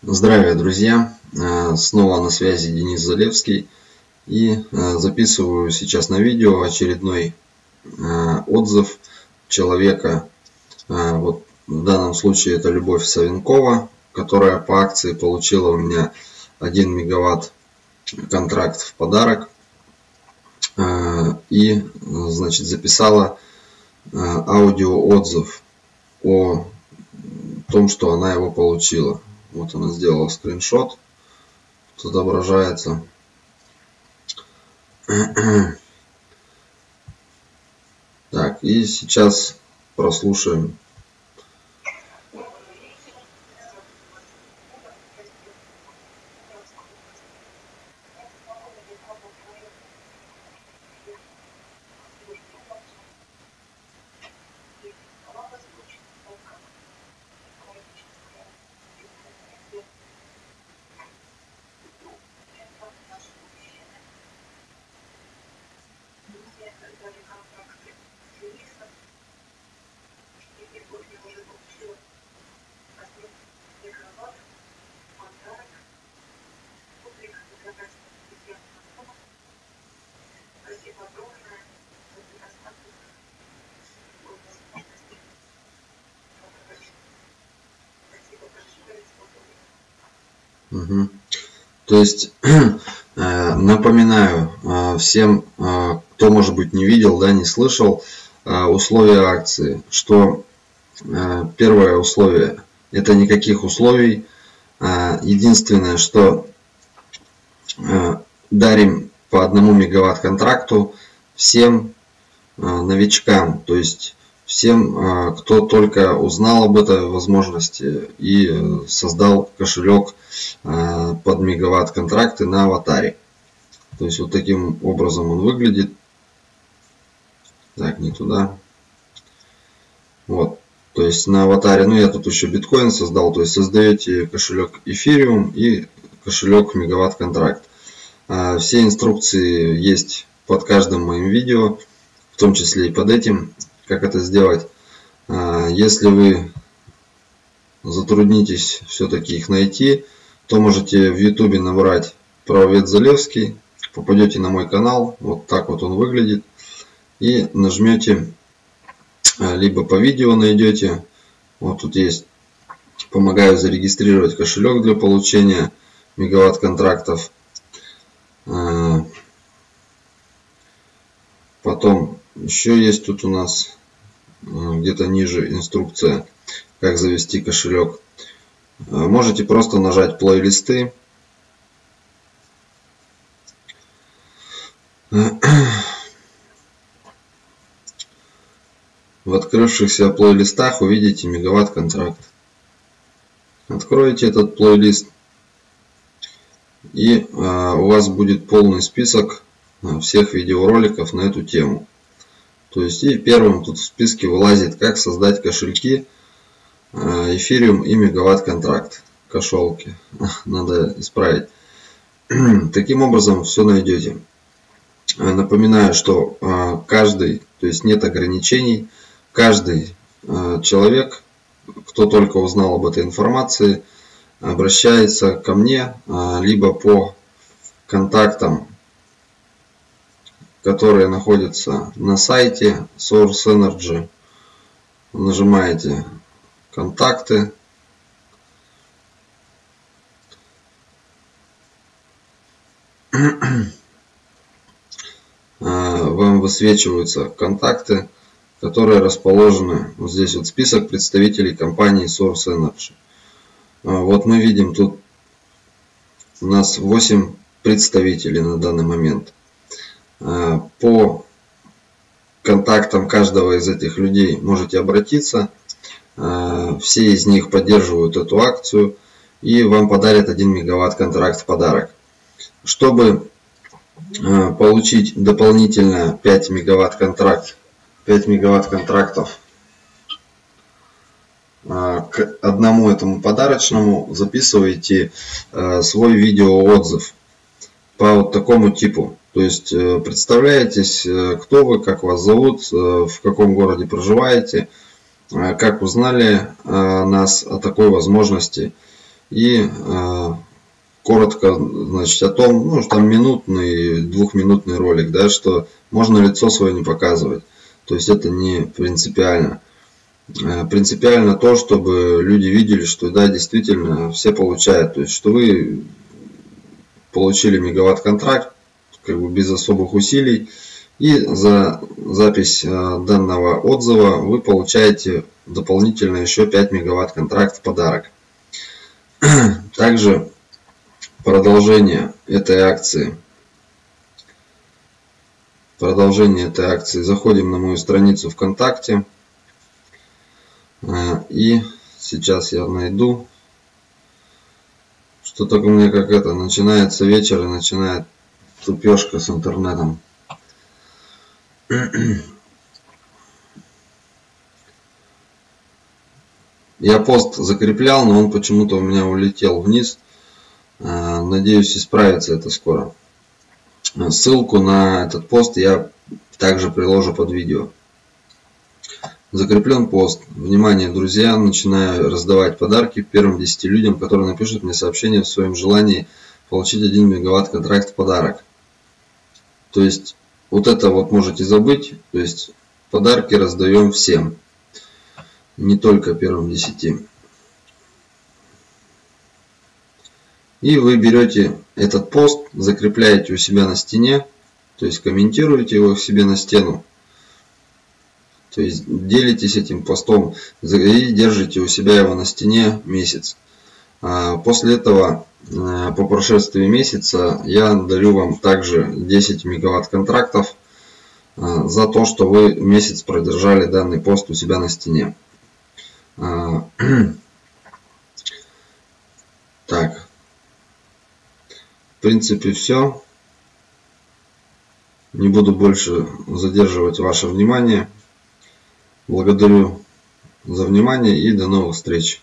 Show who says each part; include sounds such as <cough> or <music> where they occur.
Speaker 1: Здравия, друзья! Э, снова на связи Денис Залевский. И э, записываю сейчас на видео очередной э, отзыв человека. Вот в данном случае это Любовь Савенкова, которая по акции получила у меня 1 мегаватт контракт в подарок. И, значит, записала аудиоотзыв о том, что она его получила. Вот она сделала скриншот. Тут отображается. Так, и сейчас прослушаем То есть, <clears throat> э, напоминаю э, всем, э, кто, может быть, не видел, да, не слышал, условия акции, что первое условие – это никаких условий. Единственное, что дарим по одному мегаватт контракту всем новичкам, то есть всем, а, кто только узнал об этой возможности и э, создал кошелек а, под мегаватт контракты на аватаре. То есть вот таким образом он выглядит. Так, не туда. Вот. То есть на аватаре, ну я тут еще биткоин создал, то есть создаете кошелек эфириум и кошелек мегаватт контракт. Все инструкции есть под каждым моим видео, в том числе и под этим как это сделать. А, если вы затруднитесь все-таки их найти, то можете в YouTube набрать правовед Залевский, попадете на мой канал, вот так вот он выглядит, и нажмете, а, либо по видео найдете, вот тут есть, помогаю зарегистрировать кошелек для получения мегаватт контрактов. А, потом еще есть тут у нас где-то ниже инструкция, как завести кошелек. Э, можете просто нажать плейлисты. В открывшихся плейлистах увидите мегаватт контракт. Откроете этот плейлист и э, у вас будет полный список э, всех видеороликов на эту тему. То есть и первым тут в списке вылазит, как создать кошельки эфириум и мегаватт контракт. Кошелки. <laughs> Надо исправить. <clears throat> Таким образом все найдете. Напоминаю, что а, каждый, то есть нет ограничений, каждый человек, кто только узнал об этой информации, обращается ко мне либо по контактам которые находятся на сайте Source Energy. Нажимаете контакты. А, вам высвечиваются контакты, которые расположены вот здесь вот список представителей компании Source Energy. А, вот мы видим тут у нас 8 представителей на данный момент. Э, по контактам каждого из этих людей можете обратиться. Э, все из них поддерживают эту акцию и вам подарят 1 мегаватт контракт в подарок. Чтобы э, получить дополнительно 5 мегаватт контракт, 5 мегаватт контрактов к одному этому подарочному записывайте свой видеоотзыв по вот такому типу. То есть э, представляетесь, э, кто вы, как вас зовут, э, в каком городе проживаете, как узнали нас о такой возможности И коротко значит, о том, ну, там минутный, двухминутный ролик, да, что можно лицо свое не показывать. То есть это не принципиально. Принципиально то, чтобы люди видели, что да, действительно все получают. То есть, что вы получили мегаватт контракт, как бы без особых усилий. И за запись э, данного отзыва вы получаете дополнительно еще 5 мегаватт контракт в подарок. <clears throat> Также продолжение этой акции. Продолжение этой акции. Заходим на мою страницу ВКонтакте. Э, и сейчас я найду. Что только мне как это. Начинается вечер и начинает тупешка с интернетом. Я пост закреплял, но он почему-то у меня улетел вниз. Э, надеюсь, исправится это скоро. Ссылку на этот пост я также приложу под видео. Закреплен пост. Внимание, друзья, начинаю раздавать подарки первым 10 людям, которые напишут мне сообщение в своем желании получить 1 мегаватт контракт в подарок. То есть, вот это вот можете забыть. То есть, подарки раздаем всем. Не только первым 10. И вы берете этот пост, закрепляете у себя на стене, то есть комментируете его себе на стену. То есть делитесь этим постом и держите у себя его на стене месяц. А после этого, по прошествии месяца, я дарю вам также 10 мегаватт контрактов э, за то, что вы месяц продержали данный пост у себя на стене. А, <clears throat> так, в принципе, все. Не буду больше задерживать ваше внимание. Благодарю за внимание и до новых встреч.